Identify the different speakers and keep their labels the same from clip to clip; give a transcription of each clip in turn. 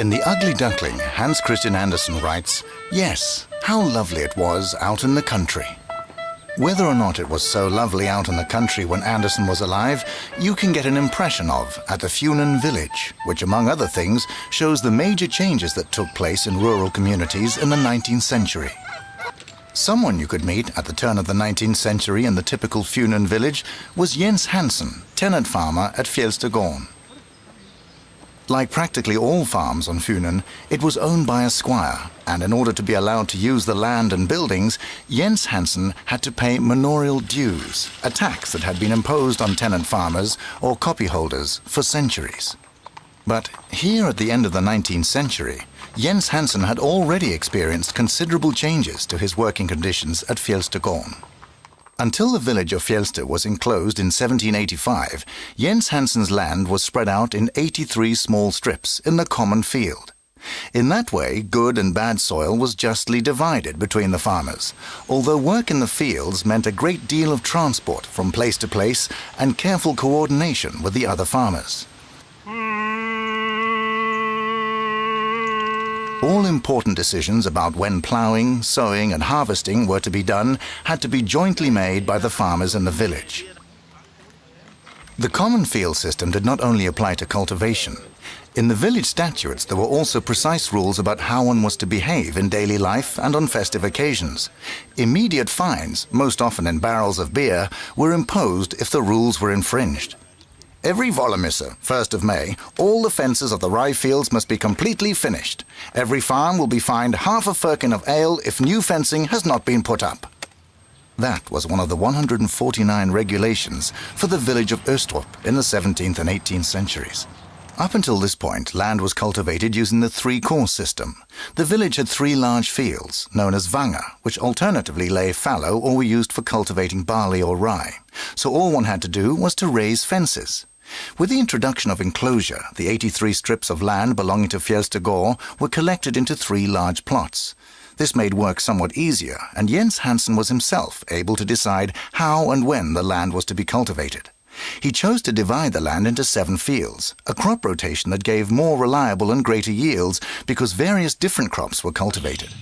Speaker 1: In The Ugly Duckling, Hans Christian Andersen writes, Yes, how lovely it was out in the country. Whether or not it was so lovely out in the country when Andersen was alive, you can get an impression of at the Funen village, which among other things shows the major changes that took place in rural communities in the 19th century. Someone you could meet at the turn of the 19th century in the typical Funen village was Jens Hansen, tenant farmer at Fjellstegården. Like practically all farms on Funen, it was owned by a squire, and in order to be allowed to use the land and buildings, Jens Hansen had to pay manorial dues, a tax that had been imposed on tenant farmers or copyholders for centuries. But here at the end of the 19th century, Jens Hansen had already experienced considerable changes to his working conditions at Fjellstegården. Until the village of Fjellster was enclosed in 1785, Jens Hansen's land was spread out in 83 small strips in the common field. In that way, good and bad soil was justly divided between the farmers, although work in the fields meant a great deal of transport from place to place and careful coordination with the other farmers. Hmm. All important decisions about when ploughing, sowing and harvesting were to be done had to be jointly made by the farmers in the village. The common field system did not only apply to cultivation. In the village statutes there were also precise rules about how one was to behave in daily life and on festive occasions. Immediate fines, most often in barrels of beer, were imposed if the rules were infringed. Every Vollemisse, 1st of May, all the fences of the rye fields must be completely finished. Every farm will be fined half a firkin of ale if new fencing has not been put up. That was one of the 149 regulations for the village of Östrup in the 17th and 18th centuries. Up until this point, land was cultivated using the three-course system. The village had three large fields, known as vanga, which alternatively lay fallow or were used for cultivating barley or rye. So all one had to do was to raise fences. With the introduction of enclosure, the 83 strips of land belonging to Fjellstegård were collected into three large plots. This made work somewhat easier, and Jens Hansen was himself able to decide how and when the land was to be cultivated. He chose to divide the land into seven fields, a crop rotation that gave more reliable and greater yields because various different crops were cultivated.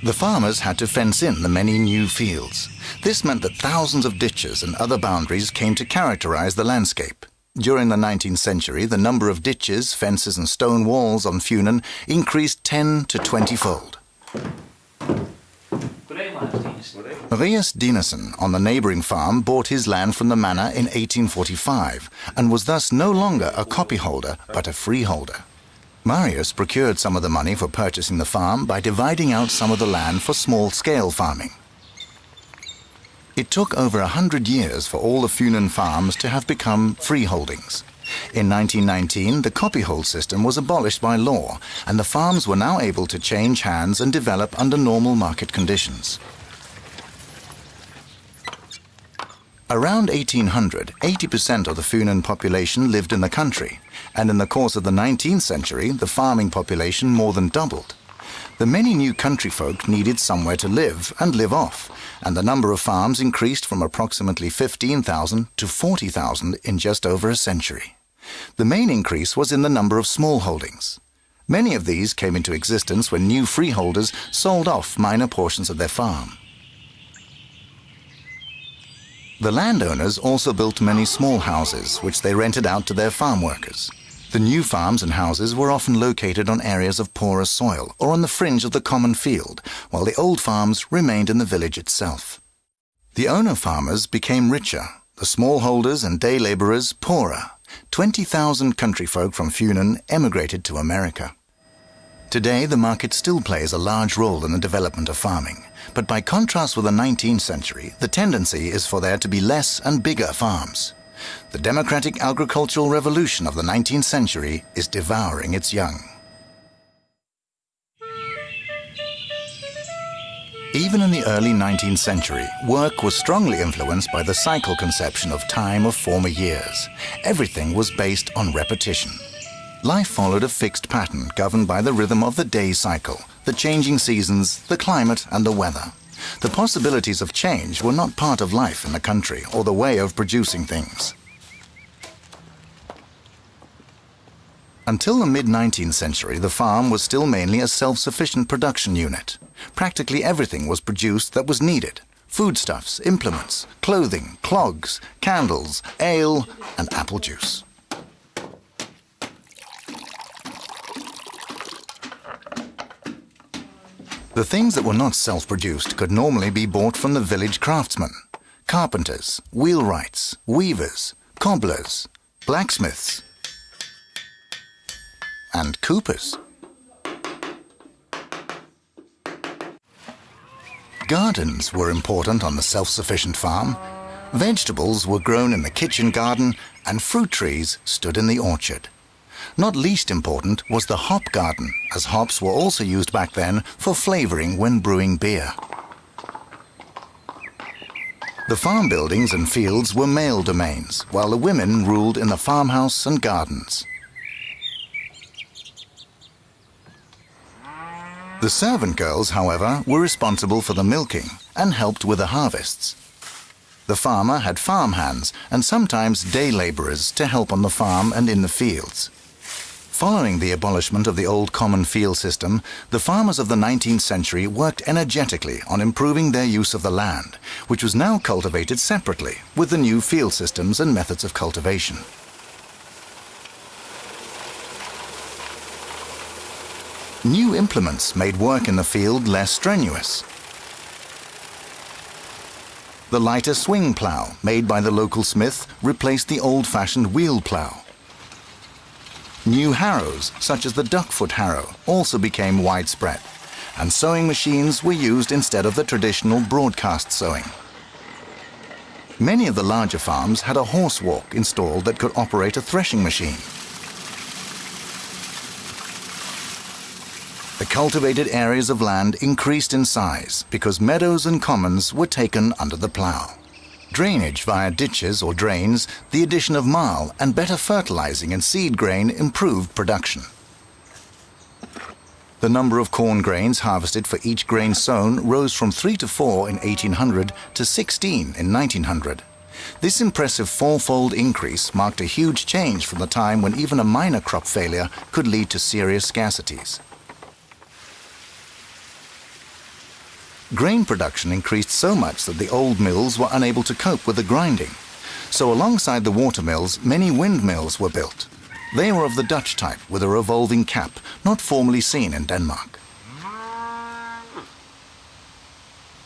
Speaker 1: The farmers had to fence in the many new fields. This meant that thousands of ditches and other boundaries came to characterize the landscape. During the 19th century, the number of ditches, fences and stone walls on Funen increased 10 to 20-fold. Marius Dinesen on the neighboring farm bought his land from the manor in 1845 and was thus no longer a copyholder but a freeholder. Marius procured some of the money for purchasing the farm by dividing out some of the land for small-scale farming. It took over a hundred years for all the Funen farms to have become freeholdings. In 1919, the copyhold system was abolished by law, and the farms were now able to change hands and develop under normal market conditions. Around 1800, 80% of the Funen population lived in the country, and in the course of the 19th century, the farming population more than doubled. The many new country folk needed somewhere to live and live off, and the number of farms increased from approximately 15,000 to 40,000 in just over a century. The main increase was in the number of small holdings. Many of these came into existence when new freeholders sold off minor portions of their farm. The landowners also built many small houses, which they rented out to their farm workers. The new farms and houses were often located on areas of poorer soil or on the fringe of the common field, while the old farms remained in the village itself. The owner farmers became richer, the smallholders and day laborers poorer. 20,000 country folk from Funen emigrated to America. Today, the market still plays a large role in the development of farming. But by contrast with the 19th century, the tendency is for there to be less and bigger farms. The democratic agricultural revolution of the 19th century is devouring its young. Even in the early 19th century, work was strongly influenced by the cycle conception of time of former years. Everything was based on repetition. Life followed a fixed pattern governed by the rhythm of the day cycle, the changing seasons, the climate and the weather. The possibilities of change were not part of life in the country or the way of producing things. Until the mid-19th century, the farm was still mainly a self-sufficient production unit. Practically everything was produced that was needed. Foodstuffs, implements, clothing, clogs, candles, ale and apple juice. The things that were not self-produced could normally be bought from the village craftsmen. Carpenters, wheelwrights, weavers, cobblers, blacksmiths, and coopers. Gardens were important on the self-sufficient farm. Vegetables were grown in the kitchen garden and fruit trees stood in the orchard. Not least important was the hop garden, as hops were also used back then for flavoring when brewing beer. The farm buildings and fields were male domains, while the women ruled in the farmhouse and gardens. The servant girls, however, were responsible for the milking and helped with the harvests. The farmer had farm hands and sometimes day labourers to help on the farm and in the fields. Following the abolishment of the old common field system, the farmers of the 19th century worked energetically on improving their use of the land, which was now cultivated separately with the new field systems and methods of cultivation. New implements made work in the field less strenuous. The lighter swing plough, made by the local smith, replaced the old-fashioned wheel plough. New harrows, such as the duckfoot harrow, also became widespread, and sowing machines were used instead of the traditional broadcast sowing. Many of the larger farms had a horse walk installed that could operate a threshing machine. The cultivated areas of land increased in size because meadows and commons were taken under the plough. Drainage via ditches or drains, the addition of marl and better fertilizing and seed grain improved production. The number of corn grains harvested for each grain sown rose from 3 to 4 in 1800 to 16 in 1900. This impressive fourfold increase marked a huge change from the time when even a minor crop failure could lead to serious scarcities. Grain production increased so much that the old mills were unable to cope with the grinding. So alongside the water mills, many windmills were built. They were of the Dutch type with a revolving cap, not formerly seen in Denmark.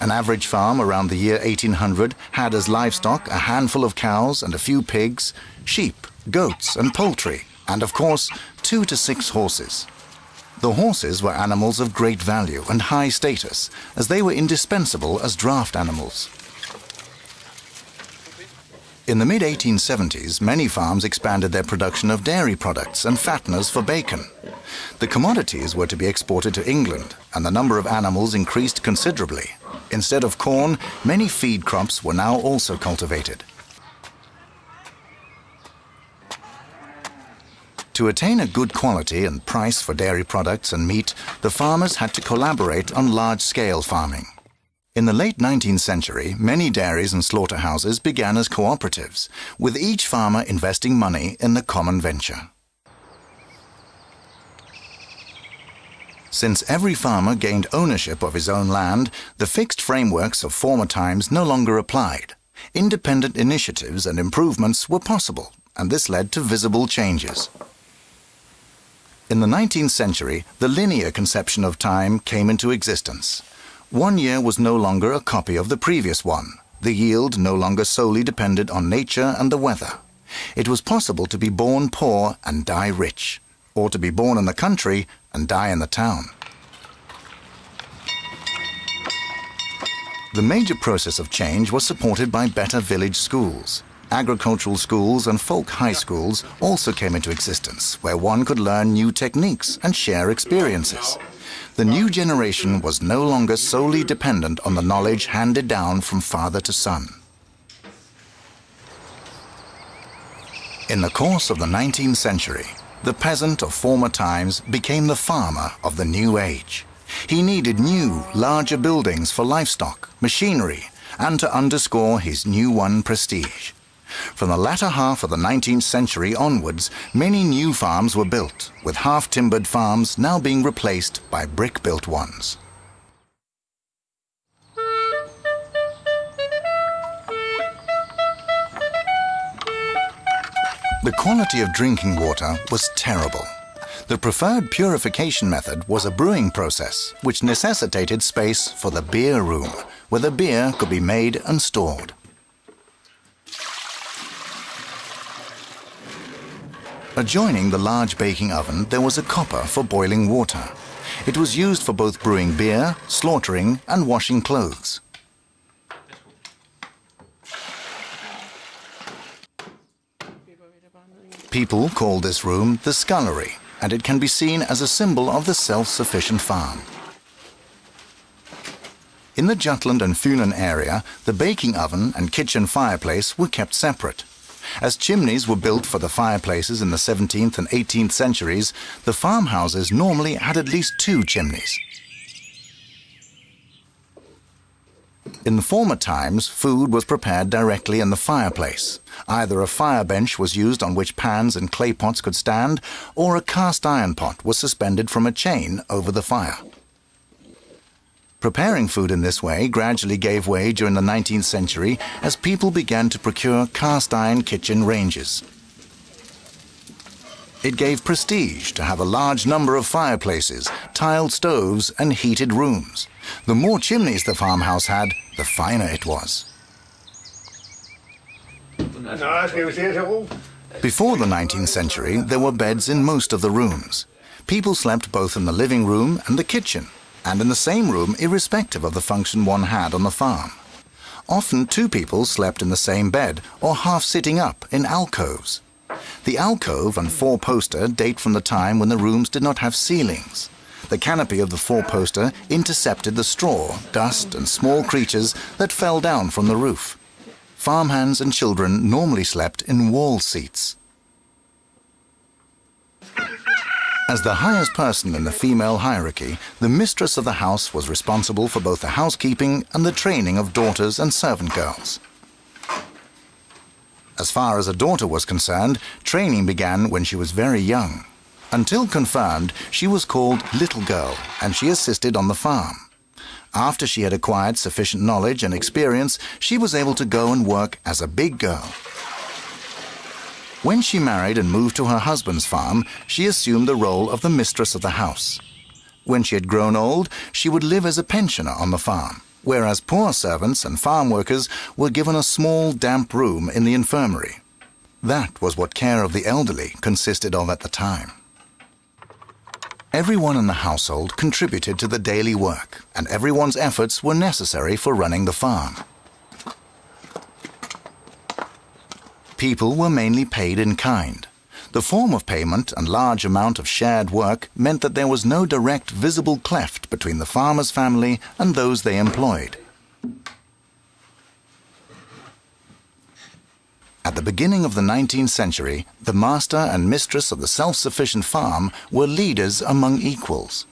Speaker 1: An average farm around the year 1800 had as livestock a handful of cows and a few pigs, sheep, goats and poultry, and of course, two to six horses. The horses were animals of great value and high status, as they were indispensable as draft animals. In the mid-1870s, many farms expanded their production of dairy products and fatteners for bacon. The commodities were to be exported to England, and the number of animals increased considerably. Instead of corn, many feed crops were now also cultivated. To attain a good quality and price for dairy products and meat, the farmers had to collaborate on large-scale farming. In the late 19th century, many dairies and slaughterhouses began as cooperatives, with each farmer investing money in the common venture. Since every farmer gained ownership of his own land, the fixed frameworks of former times no longer applied. Independent initiatives and improvements were possible, and this led to visible changes. In the 19th century, the linear conception of time came into existence. One year was no longer a copy of the previous one. The yield no longer solely depended on nature and the weather. It was possible to be born poor and die rich, or to be born in the country and die in the town. The major process of change was supported by better village schools agricultural schools and folk high schools also came into existence, where one could learn new techniques and share experiences. The new generation was no longer solely dependent on the knowledge handed down from father to son. In the course of the 19th century, the peasant of former times became the farmer of the new age. He needed new, larger buildings for livestock, machinery, and to underscore his new won prestige. From the latter half of the 19th century onwards, many new farms were built, with half-timbered farms now being replaced by brick-built ones. The quality of drinking water was terrible. The preferred purification method was a brewing process, which necessitated space for the beer room, where the beer could be made and stored. Adjoining the large baking oven, there was a copper for boiling water. It was used for both brewing beer, slaughtering and washing clothes. People call this room the scullery, and it can be seen as a symbol of the self-sufficient farm. In the Jutland and Funen area, the baking oven and kitchen fireplace were kept separate. As chimneys were built for the fireplaces in the 17th and 18th centuries, the farmhouses normally had at least two chimneys. In former times, food was prepared directly in the fireplace. Either a fire bench was used on which pans and clay pots could stand, or a cast iron pot was suspended from a chain over the fire. Preparing food in this way gradually gave way during the 19th century as people began to procure cast iron kitchen ranges. It gave prestige to have a large number of fireplaces, tiled stoves and heated rooms. The more chimneys the farmhouse had, the finer it was. Before the 19th century, there were beds in most of the rooms. People slept both in the living room and the kitchen, and in the same room irrespective of the function one had on the farm. Often two people slept in the same bed or half sitting up in alcoves. The alcove and four-poster date from the time when the rooms did not have ceilings. The canopy of the four-poster intercepted the straw, dust and small creatures that fell down from the roof. Farmhands and children normally slept in wall seats. As the highest person in the female hierarchy, the mistress of the house was responsible for both the housekeeping and the training of daughters and servant girls. As far as a daughter was concerned, training began when she was very young. Until confirmed, she was called Little Girl, and she assisted on the farm. After she had acquired sufficient knowledge and experience, she was able to go and work as a big girl. When she married and moved to her husband's farm, she assumed the role of the mistress of the house. When she had grown old, she would live as a pensioner on the farm, whereas poor servants and farm workers were given a small damp room in the infirmary. That was what care of the elderly consisted of at the time. Everyone in the household contributed to the daily work, and everyone's efforts were necessary for running the farm. People were mainly paid in kind. The form of payment and large amount of shared work meant that there was no direct visible cleft between the farmer's family and those they employed. At the beginning of the 19th century, the master and mistress of the self-sufficient farm were leaders among equals.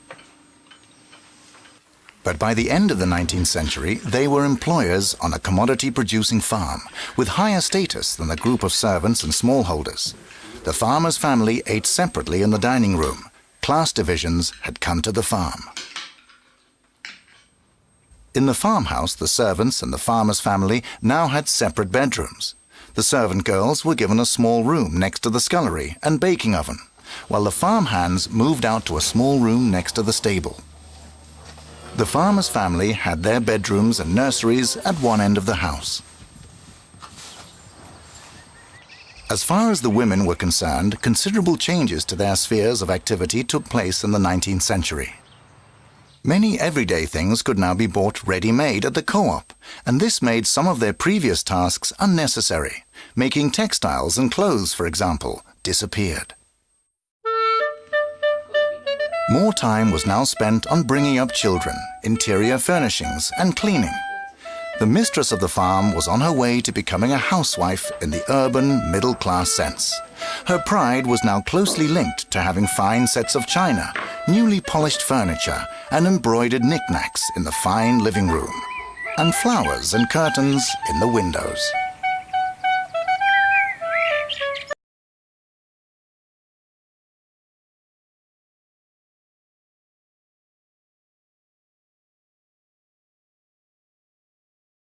Speaker 1: But by the end of the 19th century, they were employers on a commodity-producing farm, with higher status than the group of servants and smallholders. The farmer's family ate separately in the dining room. Class divisions had come to the farm. In the farmhouse, the servants and the farmer's family now had separate bedrooms. The servant girls were given a small room next to the scullery and baking oven, while the farm hands moved out to a small room next to the stable. The farmer's family had their bedrooms and nurseries at one end of the house. As far as the women were concerned, considerable changes to their spheres of activity took place in the 19th century. Many everyday things could now be bought ready-made at the co-op, and this made some of their previous tasks unnecessary. Making textiles and clothes, for example, disappeared. More time was now spent on bringing up children, interior furnishings and cleaning. The mistress of the farm was on her way to becoming a housewife in the urban, middle-class sense. Her pride was now closely linked to having fine sets of china, newly polished furniture and embroidered knickknacks in the fine living room, and flowers and curtains in the windows.